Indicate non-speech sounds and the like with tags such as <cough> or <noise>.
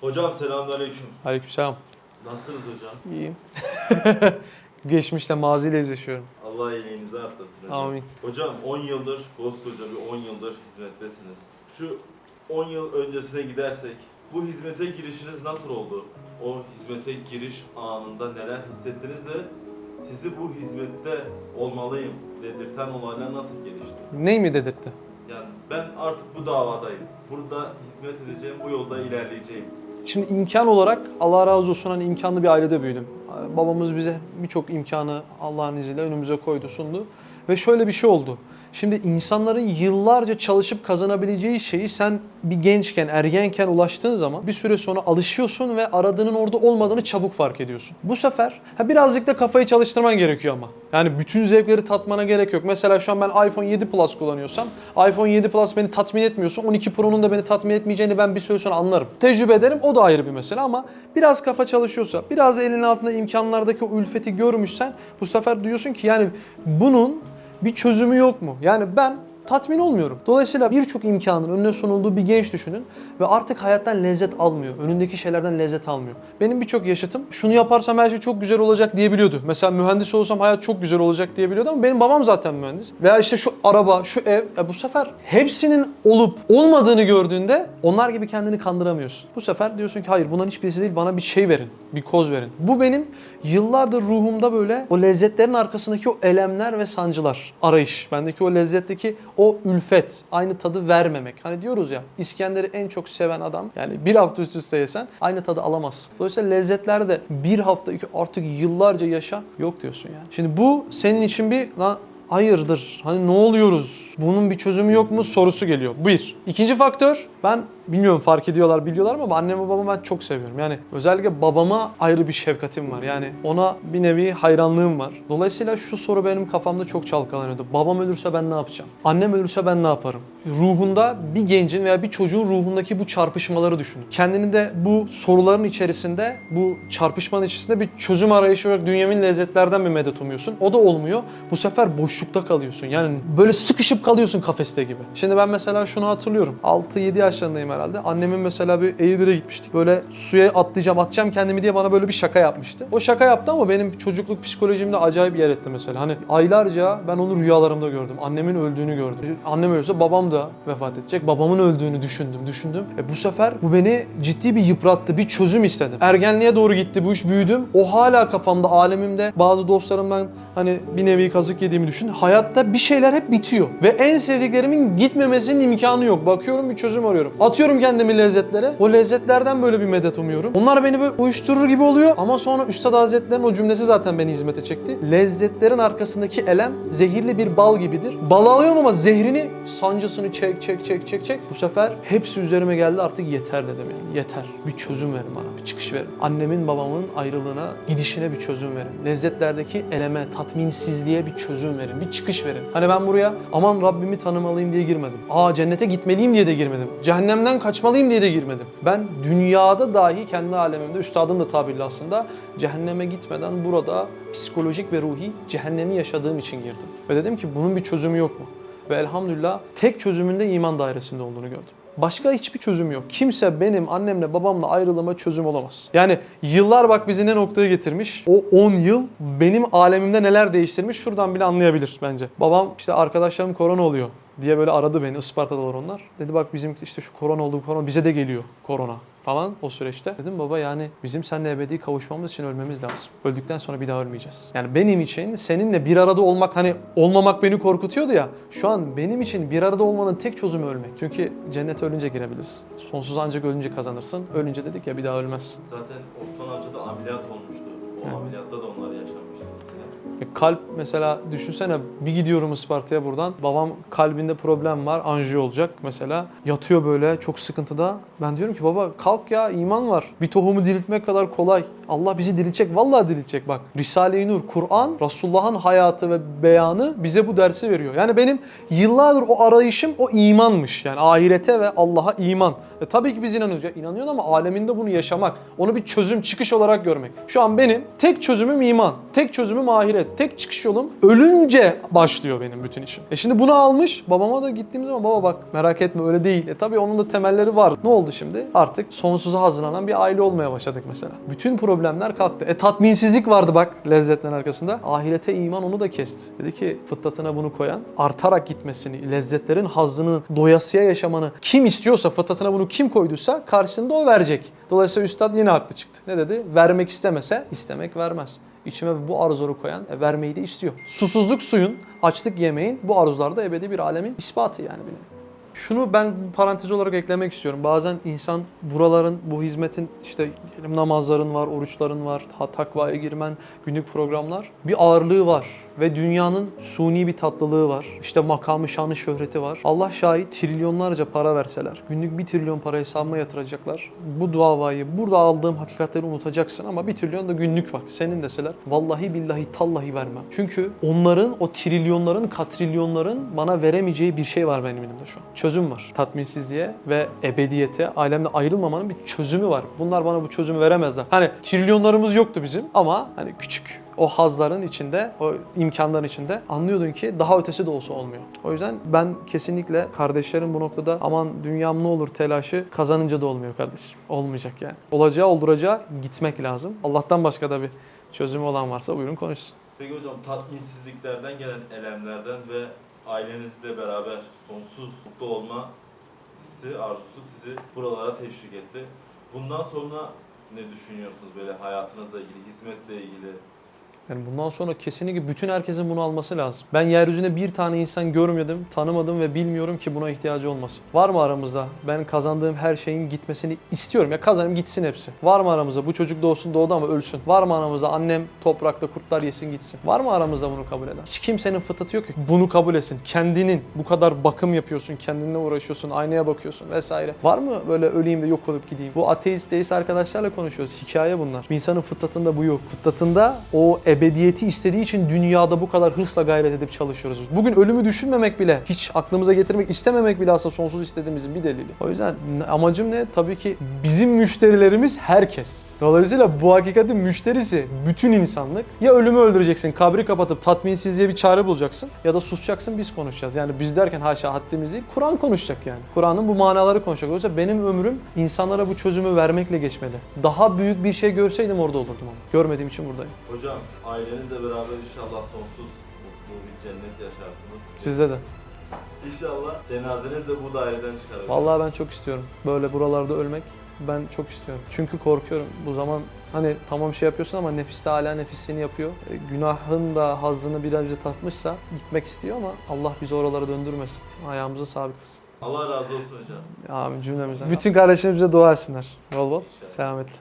Hocam selamünaleyküm. Aleykümselam. Nasılsınız hocam? İyiyim. <laughs> Geçmişte maziyle yüzleşiyorum. Allah iyiliğinizi arttırsın hocam. Amin. Hocam 10 yıldır, koskoca bir 10 yıldır hizmettesiniz. Şu 10 yıl öncesine gidersek, bu hizmete girişiniz nasıl oldu? O hizmete giriş anında neler hissettiniz ve sizi bu hizmette olmalıyım dedirten olaylar nasıl gelişti? Ney mi dedirtti? Yani ben artık bu davadayım. Burada hizmet edeceğim, bu yolda ilerleyeceğim. Şimdi imkan olarak Allah razı olsun hani imkanlı bir ailede büyüdüm. Babamız bize birçok imkanı Allah'ın izniyle önümüze koydu, sundu. Ve şöyle bir şey oldu. Şimdi insanların yıllarca çalışıp kazanabileceği şeyi sen bir gençken, ergenken ulaştığın zaman bir süre sonra alışıyorsun ve aradığının orada olmadığını çabuk fark ediyorsun. Bu sefer ha birazcık da kafayı çalıştırman gerekiyor ama. Yani bütün zevkleri tatmana gerek yok. Mesela şu an ben iPhone 7 Plus kullanıyorsam, iPhone 7 Plus beni tatmin etmiyorsa 12 Pro'nun da beni tatmin etmeyeceğini ben bir süre sonra anlarım. Tecrübe ederim o da ayrı bir mesele ama biraz kafa çalışıyorsa, biraz elinin altında imkanlardaki o ülfeti görmüşsen bu sefer diyorsun ki yani bunun bir çözümü yok mu? Yani ben tatmin olmuyorum. Dolayısıyla birçok imkanın önüne sunulduğu bir genç düşünün ve artık hayattan lezzet almıyor. Önündeki şeylerden lezzet almıyor. Benim birçok yaşıtım şunu yaparsam her şey çok güzel olacak diyebiliyordu. Mesela mühendis olsam hayat çok güzel olacak diyebiliyordu ama benim babam zaten mühendis. Veya işte şu araba, şu ev. E bu sefer hepsinin olup olmadığını gördüğünde onlar gibi kendini kandıramıyorsun. Bu sefer diyorsun ki hayır bunların hiçbirisi değil bana bir şey verin. Bir koz verin. Bu benim yıllardır ruhumda böyle o lezzetlerin arkasındaki o elemler ve sancılar. Arayış. Bendeki o lezzetteki o ülfet. Aynı tadı vermemek. Hani diyoruz ya İskender'i en çok seven adam yani bir hafta üst üste yesen aynı tadı alamazsın. Dolayısıyla lezzetler de bir hafta iki artık yıllarca yaşa yok diyorsun yani. Şimdi bu senin için bir lan hayırdır hani ne oluyoruz bunun bir çözümü yok mu sorusu geliyor. Bir. İkinci faktör ben bilmiyorum fark ediyorlar biliyorlar mı ama annemi babamı ben çok seviyorum. Yani özellikle babama ayrı bir şefkatim var. Yani ona bir nevi hayranlığım var. Dolayısıyla şu soru benim kafamda çok çalkalanıyordu. Babam ölürse ben ne yapacağım? Annem ölürse ben ne yaparım? Ruhunda bir gencin veya bir çocuğun ruhundaki bu çarpışmaları düşün. Kendini de bu soruların içerisinde, bu çarpışmanın içerisinde bir çözüm arayışı olarak dünyemin lezzetlerden bir medet umuyorsun. O da olmuyor. Bu sefer boşlukta kalıyorsun. Yani böyle sıkışıp kalıyorsun kafeste gibi. Şimdi ben mesela şunu hatırlıyorum. 6-7 yaşlarındayım herhalde. Annemin mesela bir Eğirdir'e gitmiştik. Böyle suya atlayacağım, atacağım kendimi diye bana böyle bir şaka yapmıştı. O şaka yaptı ama benim çocukluk psikolojimde acayip yer etti mesela. Hani aylarca ben onu rüyalarımda gördüm. Annemin öldüğünü gördüm. Annem ölürse babam da vefat edecek. Babamın öldüğünü düşündüm, düşündüm. E bu sefer bu beni ciddi bir yıprattı. Bir çözüm istedim. Ergenliğe doğru gitti bu iş büyüdüm. O hala kafamda, alemimde. Bazı dostlarımdan hani bir nevi kazık yediğimi düşün. Hayatta bir şeyler hep bitiyor. Ve en sevdiklerimin gitmemesinin imkanı yok. Bakıyorum bir çözüm arıyorum. Atıyorum kendimi lezzetlere. O lezzetlerden böyle bir medet umuyorum. Onlar beni böyle uyuşturur gibi oluyor. Ama sonra Üstad Hazretleri'nin o cümlesi zaten beni hizmete çekti. Lezzetlerin arkasındaki elem zehirli bir bal gibidir. Bal alıyorum ama zehrini, sancısını çek çek çek çek çek. Bu sefer hepsi üzerime geldi artık yeter dedim yani. Yeter. Bir çözüm verin bana. Bir çıkış verin. Annemin babamın ayrılığına, gidişine bir çözüm verin. Lezzetlerdeki eleme, tatminsizliğe bir çözüm verin. Bir çıkış verin. Hani ben buraya aman Rabbimi tanımalıyım diye girmedim. Aa cennete gitmeliyim diye de girmedim. Cehennemden kaçmalıyım diye de girmedim. Ben dünyada dahi kendi alemimde, üstadım da tabirli aslında cehenneme gitmeden burada psikolojik ve ruhi cehennemi yaşadığım için girdim. Ve dedim ki bunun bir çözümü yok mu? Ve elhamdülillah tek çözümünde iman dairesinde olduğunu gördüm. Başka hiçbir çözüm yok. Kimse benim annemle babamla ayrılığıma çözüm olamaz. Yani yıllar bak bizi ne noktaya getirmiş. O 10 yıl benim alemimde neler değiştirmiş şuradan bile anlayabilir bence. Babam işte arkadaşlarım korona oluyor diye böyle aradı beni Isparta'dalar onlar. Dedi bak bizim işte şu korona oldu korona bize de geliyor korona falan o süreçte. Dedim baba yani bizim seninle ebedi kavuşmamız için ölmemiz lazım. Öldükten sonra bir daha ölmeyeceğiz. Yani benim için seninle bir arada olmak hani olmamak beni korkutuyordu ya. Şu an benim için bir arada olmanın tek çözümü ölmek. Çünkü cennete ölünce girebilirsin. Sonsuz ancak ölünce kazanırsın. Ölünce dedik ya bir daha ölmezsin. Zaten Osman Avcı da ameliyat olmuştu. O Evet. ameliyatta da onlar yaşamıştınız yine. E, Kalp mesela düşünsene bir gidiyorum Isparta'ya buradan. Babam kalbinde problem var. Anjiyo olacak mesela. Yatıyor böyle çok sıkıntıda. Ben diyorum ki baba kalk ya iman var. Bir tohumu diriltmek kadar kolay. Allah bizi diriltecek. Vallahi diriltecek bak. Risale-i Nur, Kur'an, Resulullah'ın hayatı ve beyanı bize bu dersi veriyor. Yani benim yıllardır o arayışım o imanmış. Yani ahirete ve Allah'a iman. E tabii ki biz inanıyoruz. Ya ama aleminde bunu yaşamak. Onu bir çözüm, çıkış olarak görmek. Şu an benim tek çözümüm iman. Tek çözümüm ahiret. Tek çıkış yolum ölünce başlıyor benim bütün işim. E şimdi bunu almış babama da gittiğim zaman baba bak merak etme öyle değil. E tabii onun da temelleri var. Ne oldu şimdi? Artık sonsuza hazırlanan bir aile olmaya başladık mesela. Bütün problemler kalktı. E tatminsizlik vardı bak lezzetlerin arkasında. Ahirete iman onu da kesti. Dedi ki fıtratına bunu koyan artarak gitmesini, lezzetlerin hazzını, doyasıya yaşamanı kim istiyorsa fıtratına bunu kim koyduysa karşında o verecek. Dolayısıyla üstad yine haklı çıktı. Ne dedi? Vermek istemese istemek vermez. İçime bu arzuları koyan e, vermeyi de istiyor. Susuzluk suyun, açlık yemeğin bu arzularda ebedi bir alemin ispatı yani benim. Şunu ben parantez olarak eklemek istiyorum. Bazen insan buraların, bu hizmetin işte namazların var, oruçların var, takvaya girmen, günlük programlar bir ağırlığı var. Ve dünyanın suni bir tatlılığı var. İşte makamı, şanı, şöhreti var. Allah şahit trilyonlarca para verseler, günlük bir trilyon para hesabıma yatıracaklar. Bu davayı, burada aldığım hakikatleri unutacaksın ama bir trilyon da günlük bak. Senin deseler vallahi billahi tallahi vermem. Çünkü onların, o trilyonların, katrilyonların bana veremeyeceği bir şey var benim elimde şu an. Çözüm var. Tatminsizliğe ve ebediyete, alemde ayrılmamanın bir çözümü var. Bunlar bana bu çözümü veremezler. Hani trilyonlarımız yoktu bizim ama hani küçük o hazların içinde, o imkanların içinde anlıyordun ki daha ötesi de olsa olmuyor. O yüzden ben kesinlikle kardeşlerin bu noktada aman dünyam ne olur telaşı kazanınca da olmuyor kardeşim. Olmayacak yani. Olacağı olduracağı gitmek lazım. Allah'tan başka da bir çözümü olan varsa buyurun konuşsun. Peki hocam tatminsizliklerden gelen elemlerden ve ailenizle beraber sonsuz mutlu olma hissi, arzusu sizi buralara teşvik etti. Bundan sonra ne düşünüyorsunuz böyle hayatınızla ilgili, hizmetle ilgili? Yani bundan sonra kesinlikle bütün herkesin bunu alması lazım. Ben yeryüzünde bir tane insan görmedim, tanımadım ve bilmiyorum ki buna ihtiyacı olmasın. Var mı aramızda? Ben kazandığım her şeyin gitmesini istiyorum. Ya kazanayım gitsin hepsi. Var mı aramızda? Bu çocuk doğsun doğdu ama ölsün. Var mı aramızda? Annem toprakta kurtlar yesin gitsin. Var mı aramızda bunu kabul eden? Hiç kimsenin fıtratı yok ki bunu kabul etsin. Kendinin bu kadar bakım yapıyorsun, kendinle uğraşıyorsun, aynaya bakıyorsun vesaire. Var mı böyle öleyim de yok olup gideyim? Bu ateist, deist arkadaşlarla konuşuyoruz. Hikaye bunlar. Bir insanın fıtratında bu yok. Fıtratında o ebediyeti istediği için dünyada bu kadar hırsla gayret edip çalışıyoruz. Bugün ölümü düşünmemek bile, hiç aklımıza getirmek istememek bile aslında sonsuz istediğimizin bir delili. O yüzden amacım ne? Tabii ki bizim müşterilerimiz herkes. Dolayısıyla bu hakikatin müşterisi bütün insanlık. Ya ölümü öldüreceksin, kabri kapatıp tatminsizliğe bir çare bulacaksın ya da susacaksın biz konuşacağız. Yani biz derken haşa haddimiz değil, Kur'an konuşacak yani. Kur'an'ın bu manaları konuşacak. Oysa benim ömrüm insanlara bu çözümü vermekle geçmeli. Daha büyük bir şey görseydim orada olurdum ama. Görmediğim için buradayım. Hocam ailenizle beraber inşallah sonsuz mutlu bir cennet yaşarsınız. Sizde de. İnşallah cenazeniz de bu daireden çıkar. Vallahi ben çok istiyorum. Böyle buralarda ölmek ben çok istiyorum. Çünkü korkuyorum. Bu zaman hani tamam şey yapıyorsun ama nefis de hala nefisini yapıyor. E, günahın da hazzını bir önce tatmışsa gitmek istiyor ama Allah bizi oralara döndürmesin. Ayağımızı sabit kılsın. Allah razı olsun hocam. Amin cümlemizden. Bütün kardeşlerimize dua etsinler. Bol bol. İnşallah. Selametle.